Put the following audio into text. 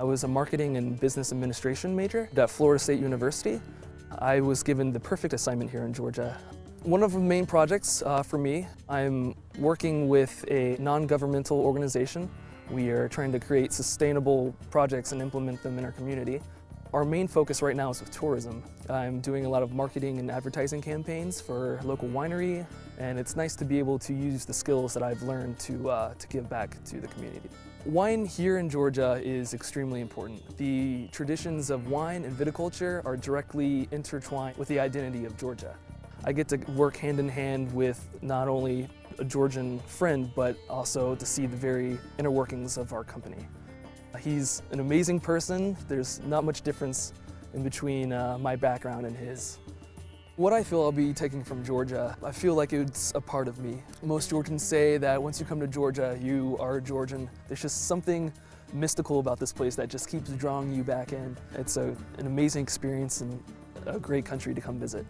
I was a marketing and business administration major at Florida State University. I was given the perfect assignment here in Georgia. One of the main projects uh, for me, I'm working with a non-governmental organization. We are trying to create sustainable projects and implement them in our community. Our main focus right now is with tourism. I'm doing a lot of marketing and advertising campaigns for local winery, and it's nice to be able to use the skills that I've learned to, uh, to give back to the community. Wine here in Georgia is extremely important. The traditions of wine and viticulture are directly intertwined with the identity of Georgia. I get to work hand in hand with not only a Georgian friend, but also to see the very inner workings of our company. He's an amazing person. There's not much difference in between uh, my background and his. What I feel I'll be taking from Georgia, I feel like it's a part of me. Most Georgians say that once you come to Georgia, you are a Georgian. There's just something mystical about this place that just keeps drawing you back in. It's a, an amazing experience and a great country to come visit.